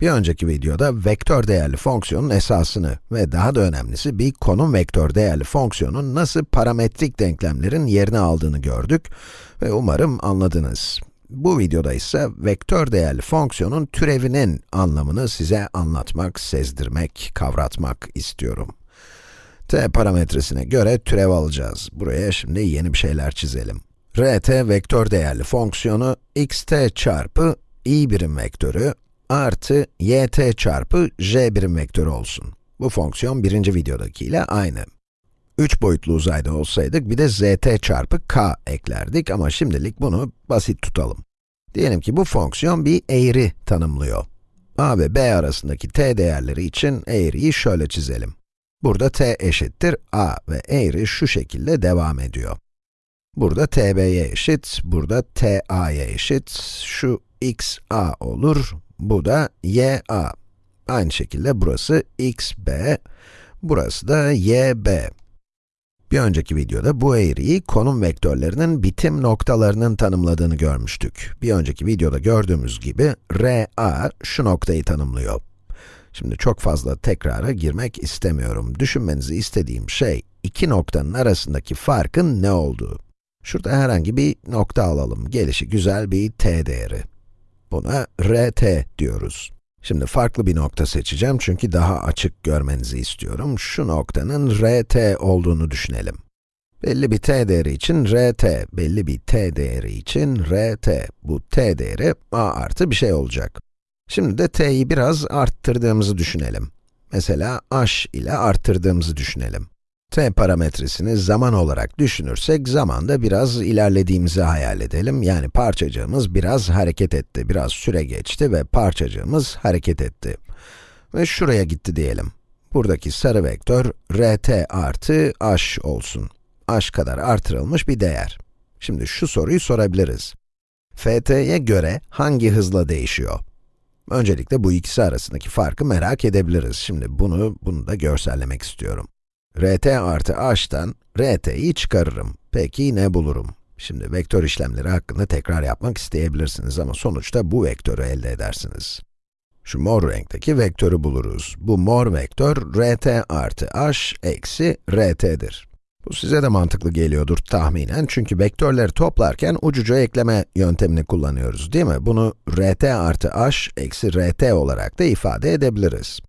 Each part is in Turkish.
Bir önceki videoda vektör değerli fonksiyonun esasını ve daha da önemlisi bir konum vektör değerli fonksiyonun nasıl parametrik denklemlerin yerini aldığını gördük ve umarım anladınız. Bu videoda ise vektör değerli fonksiyonun türevinin anlamını size anlatmak, sezdirmek, kavratmak istiyorum. t parametresine göre türev alacağız. Buraya şimdi yeni bir şeyler çizelim. rt vektör değerli fonksiyonu xt çarpı i birim vektörü artı yt çarpı j birim vektörü olsun. Bu fonksiyon birinci videodakiyle aynı. 3 boyutlu uzayda olsaydık bir de zt çarpı k eklerdik ama şimdilik bunu basit tutalım. Diyelim ki bu fonksiyon bir eğri tanımlıyor. a ve b arasındaki t değerleri için eğriyi şöyle çizelim. Burada t eşittir a ve eğri şu şekilde devam ediyor. Burada tb'ye eşit, burada ta'ya eşit, şu x a olur, bu da y a. Aynı şekilde burası x b, burası da y b. Bir önceki videoda bu eğriyi konum vektörlerinin bitim noktalarının tanımladığını görmüştük. Bir önceki videoda gördüğümüz gibi, RA şu noktayı tanımlıyor. Şimdi çok fazla tekrara girmek istemiyorum. Düşünmenizi istediğim şey, iki noktanın arasındaki farkın ne olduğu. Şurada herhangi bir nokta alalım. Gelişi güzel bir t değeri. Buna rt diyoruz. Şimdi farklı bir nokta seçeceğim çünkü daha açık görmenizi istiyorum. Şu noktanın rt olduğunu düşünelim. Belli bir t değeri için rt, belli bir t değeri için rt. Bu t değeri a artı bir şey olacak. Şimdi de t'yi biraz arttırdığımızı düşünelim. Mesela h ile arttırdığımızı düşünelim t parametresini zaman olarak düşünürsek, zamanda biraz ilerlediğimizi hayal edelim. Yani parçacığımız biraz hareket etti, biraz süre geçti ve parçacığımız hareket etti. Ve şuraya gitti diyelim. Buradaki sarı vektör, rt artı h olsun. h kadar artırılmış bir değer. Şimdi şu soruyu sorabiliriz. ft'ye göre hangi hızla değişiyor? Öncelikle bu ikisi arasındaki farkı merak edebiliriz. Şimdi bunu, bunu da görsellemek istiyorum rt artı h'tan rt'yi çıkarırım. Peki ne bulurum? Şimdi vektör işlemleri hakkında tekrar yapmak isteyebilirsiniz ama sonuçta bu vektörü elde edersiniz. Şu mor renkteki vektörü buluruz. Bu mor vektör rt artı h eksi rt'dir. Bu size de mantıklı geliyordur tahminen çünkü vektörleri toplarken ucuca ekleme yöntemini kullanıyoruz değil mi? Bunu rt artı h eksi rt olarak da ifade edebiliriz.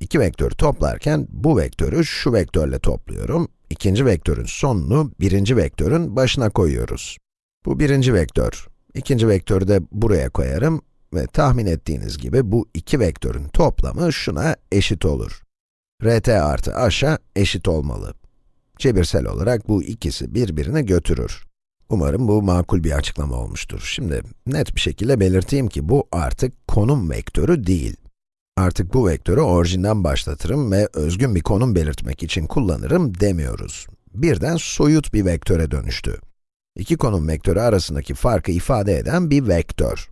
İki vektörü toplarken bu vektörü şu vektörle topluyorum. İkinci vektörün sonunu birinci vektörün başına koyuyoruz. Bu birinci vektör. İkinci vektörü de buraya koyarım ve tahmin ettiğiniz gibi bu iki vektörün toplamı şuna eşit olur. rt artı h'a eşit olmalı. Cebirsel olarak bu ikisi birbirini götürür. Umarım bu makul bir açıklama olmuştur. Şimdi net bir şekilde belirteyim ki bu artık konum vektörü değil. Artık bu vektörü orijinden başlatırım ve özgün bir konum belirtmek için kullanırım demiyoruz. Birden soyut bir vektöre dönüştü. İki konum vektörü arasındaki farkı ifade eden bir vektör.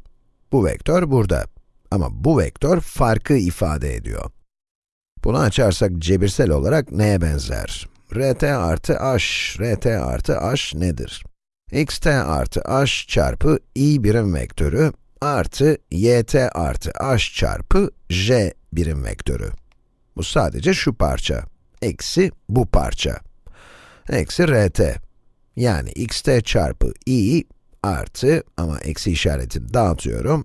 Bu vektör burada. Ama bu vektör farkı ifade ediyor. Bunu açarsak cebirsel olarak neye benzer? rt artı h, rt artı h nedir? xt artı h çarpı i birim vektörü artı yt artı h çarpı j birim vektörü. Bu sadece şu parça, eksi bu parça. Eksi rt. Yani xt çarpı i artı, ama eksi işaretini dağıtıyorum,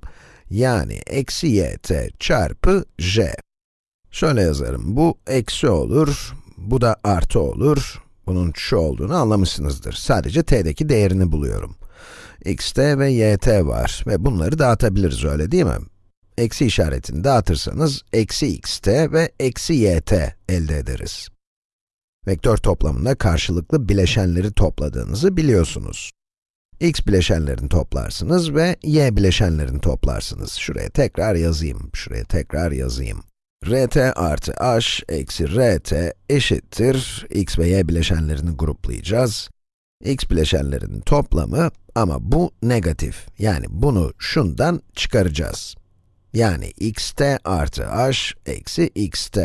yani eksi yt çarpı j. Şöyle yazarım, bu eksi olur, bu da artı olur. Bunun şu olduğunu anlamışsınızdır. Sadece t'deki değerini buluyorum xt ve yt var ve bunları dağıtabiliriz öyle değil mi? Eksi işaretini dağıtırsanız, eksi xt ve eksi yt elde ederiz. Vektör toplamında karşılıklı bileşenleri topladığınızı biliyorsunuz. x bileşenlerini toplarsınız ve y bileşenlerini toplarsınız. Şuraya tekrar yazayım, şuraya tekrar yazayım. rt artı h eksi rt eşittir, x ve y bileşenlerini gruplayacağız x bileşenlerinin toplamı ama bu negatif. Yani bunu şundan çıkaracağız. Yani xt artı h eksi xt.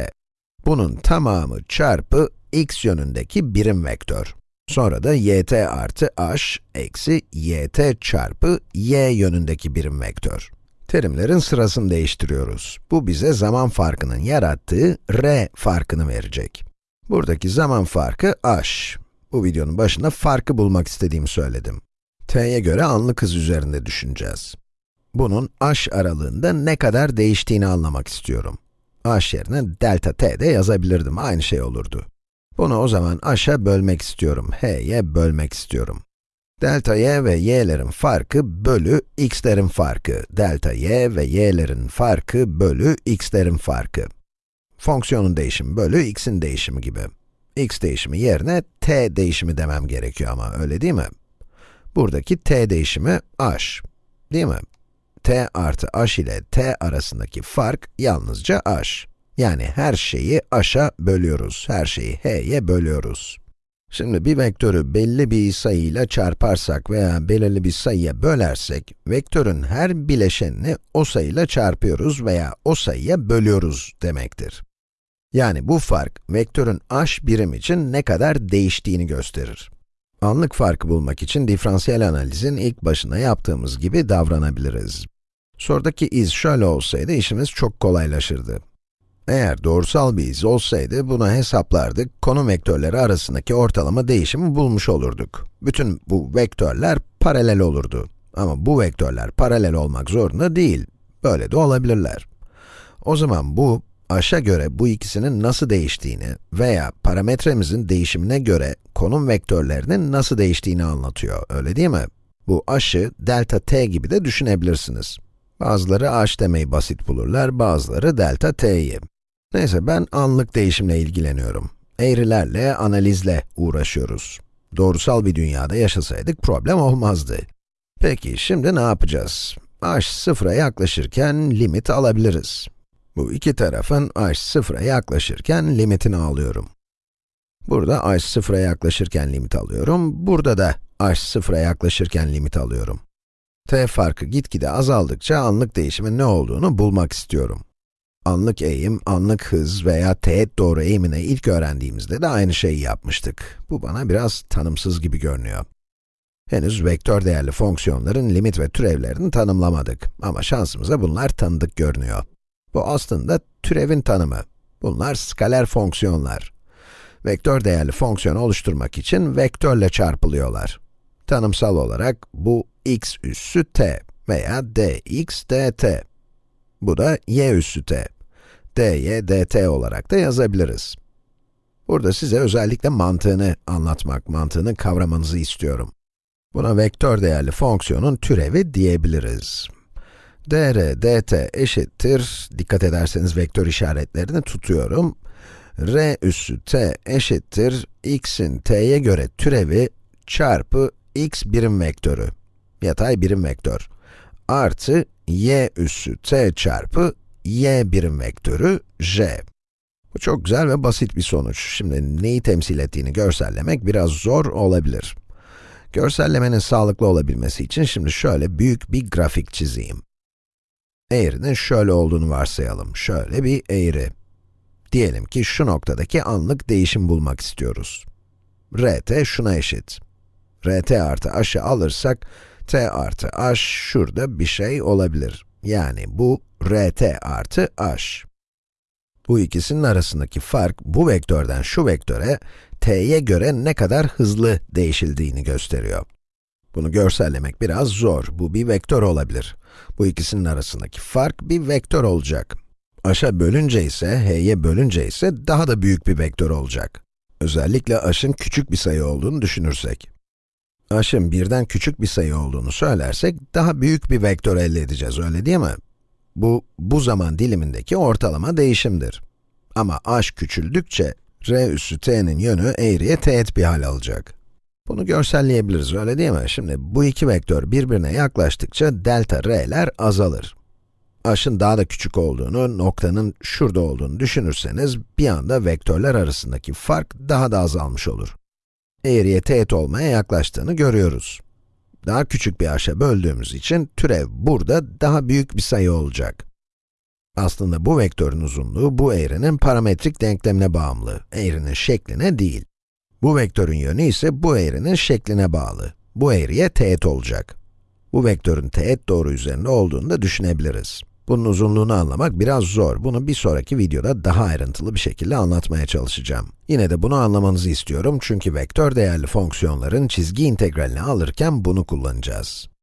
Bunun tamamı çarpı x yönündeki birim vektör. Sonra da yt artı h eksi yt çarpı y yönündeki birim vektör. Terimlerin sırasını değiştiriyoruz. Bu bize zaman farkının yarattığı r farkını verecek. Buradaki zaman farkı h. Bu videonun başında farkı bulmak istediğimi söyledim. t'ye göre anlık hız üzerinde düşüneceğiz. Bunun h aralığında ne kadar değiştiğini anlamak istiyorum. h yerine delta t de yazabilirdim, aynı şey olurdu. Bunu o zaman h'a bölmek istiyorum, h'ye bölmek istiyorum. Delta y ve y'lerin farkı bölü x'lerin farkı. Delta y ve y'lerin farkı bölü x'lerin farkı. Fonksiyonun değişimi bölü x'in değişimi gibi. X değişimi yerine t değişimi demem gerekiyor ama öyle değil mi? Buradaki t değişimi h, değil mi? t artı h ile t arasındaki fark yalnızca h. Yani her şeyi h'a bölüyoruz, her şeyi h'ye bölüyoruz. Şimdi bir vektörü belli bir sayıyla çarparsak veya belirli bir sayıya bölersek, vektörün her bileşenini o sayıyla çarpıyoruz veya o sayıya bölüyoruz demektir. Yani bu fark, vektörün h birim için ne kadar değiştiğini gösterir. Anlık farkı bulmak için diferansiyel analizin ilk başına yaptığımız gibi davranabiliriz. Sorudaki iz şöyle olsaydı işimiz çok kolaylaşırdı. Eğer doğrusal bir iz olsaydı, bunu hesaplardık, konum vektörleri arasındaki ortalama değişimi bulmuş olurduk. Bütün bu vektörler paralel olurdu. Ama bu vektörler paralel olmak zorunda değil. Böyle de olabilirler. O zaman bu, aşa göre bu ikisinin nasıl değiştiğini veya parametremizin değişimine göre konum vektörlerinin nasıl değiştiğini anlatıyor, öyle değil mi? Bu aşı delta t gibi de düşünebilirsiniz. Bazıları h demeyi basit bulurlar, bazıları delta t'yi. Neyse, ben anlık değişimle ilgileniyorum. Eğrilerle, analizle uğraşıyoruz. Doğrusal bir dünyada yaşasaydık problem olmazdı. Peki, şimdi ne yapacağız? h sıfıra yaklaşırken limit alabiliriz. Bu iki tarafın h sıfıra yaklaşırken limitini alıyorum. Burada h sıfıra yaklaşırken limit alıyorum, burada da h sıfıra yaklaşırken limit alıyorum. t farkı gitgide azaldıkça anlık değişimin ne olduğunu bulmak istiyorum. Anlık eğim, anlık hız veya teğet doğru eğimine ilk öğrendiğimizde de aynı şeyi yapmıştık. Bu bana biraz tanımsız gibi görünüyor. Henüz vektör değerli fonksiyonların limit ve türevlerini tanımlamadık ama şansımıza bunlar tanıdık görünüyor. Bu aslında türevin tanımı. Bunlar skaler fonksiyonlar. Vektör değerli fonksiyon oluşturmak için vektörle çarpılıyorlar. Tanımsal olarak bu x üssü t veya dx dt. Bu da y üssü t dy dt olarak da yazabiliriz. Burada size özellikle mantığını anlatmak, mantığını kavramanızı istiyorum. Buna vektör değerli fonksiyonun türevi diyebiliriz. Dr dt eşittir, dikkat ederseniz vektör işaretlerini tutuyorum. r üssü t eşittir, x'in t'ye göre türevi çarpı x birim vektörü, yatay birim vektör, artı y üssü t çarpı y birim vektörü j. Bu çok güzel ve basit bir sonuç. Şimdi neyi temsil ettiğini görsellemek biraz zor olabilir. Görsellemenin sağlıklı olabilmesi için şimdi şöyle büyük bir grafik çizeyim. Eğrinin şöyle olduğunu varsayalım. Şöyle bir eğri. Diyelim ki şu noktadaki anlık değişim bulmak istiyoruz. rt şuna eşit. rt artı h'ı alırsak, t artı h şurada bir şey olabilir. Yani bu rt artı h. Bu ikisinin arasındaki fark, bu vektörden şu vektöre, t'ye göre ne kadar hızlı değişildiğini gösteriyor. Bunu görsellemek biraz zor, bu bir vektör olabilir. Bu ikisinin arasındaki fark bir vektör olacak. h'a bölünce ise, h'ye bölünce ise daha da büyük bir vektör olacak. Özellikle h'ın küçük bir sayı olduğunu düşünürsek. h'ın birden küçük bir sayı olduğunu söylersek, daha büyük bir vektör elde edeceğiz, öyle değil mi? Bu, bu zaman dilimindeki ortalama değişimdir. Ama h küçüldükçe, r üssü t'nin yönü eğriye teğet bir hal alacak. Bunu görselleyebiliriz, öyle değil mi? Şimdi bu iki vektör birbirine yaklaştıkça delta r'ler azalır. h'ın daha da küçük olduğunu, noktanın şurada olduğunu düşünürseniz, bir anda vektörler arasındaki fark daha da azalmış olur. Eğriye teğet olmaya yaklaştığını görüyoruz daha küçük bir h'a böldüğümüz için türev burada daha büyük bir sayı olacak. Aslında bu vektörün uzunluğu bu eğrinin parametrik denklemine bağımlı, eğrinin şekline değil. Bu vektörün yönü ise bu eğrinin şekline bağlı. Bu eğriye teğet olacak. Bu vektörün teğet doğru üzerinde olduğunu da düşünebiliriz. Bunun uzunluğunu anlamak biraz zor. Bunu bir sonraki videoda daha ayrıntılı bir şekilde anlatmaya çalışacağım. Yine de bunu anlamanızı istiyorum çünkü vektör değerli fonksiyonların çizgi integralini alırken bunu kullanacağız.